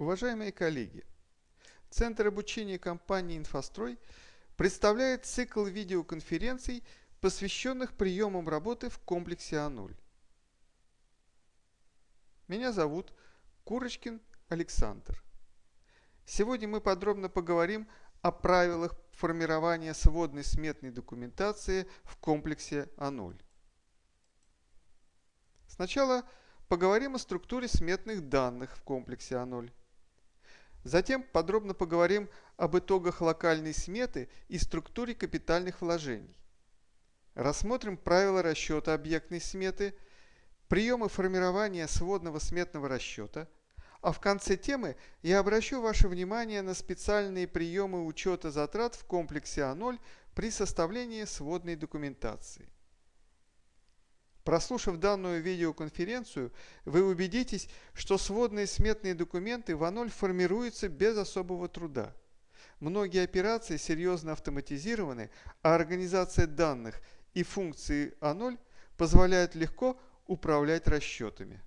Уважаемые коллеги, Центр обучения компании «Инфострой» представляет цикл видеоконференций, посвященных приемам работы в комплексе А0. Меня зовут Курочкин Александр. Сегодня мы подробно поговорим о правилах формирования сводной сметной документации в комплексе А0. Сначала поговорим о структуре сметных данных в комплексе А0. Затем подробно поговорим об итогах локальной сметы и структуре капитальных вложений. Рассмотрим правила расчета объектной сметы, приемы формирования сводного сметного расчета, а в конце темы я обращу ваше внимание на специальные приемы учета затрат в комплексе А0 при составлении сводной документации. Прослушав данную видеоконференцию, вы убедитесь, что сводные сметные документы в А0 формируются без особого труда. Многие операции серьезно автоматизированы, а организация данных и функции А0 позволяют легко управлять расчетами.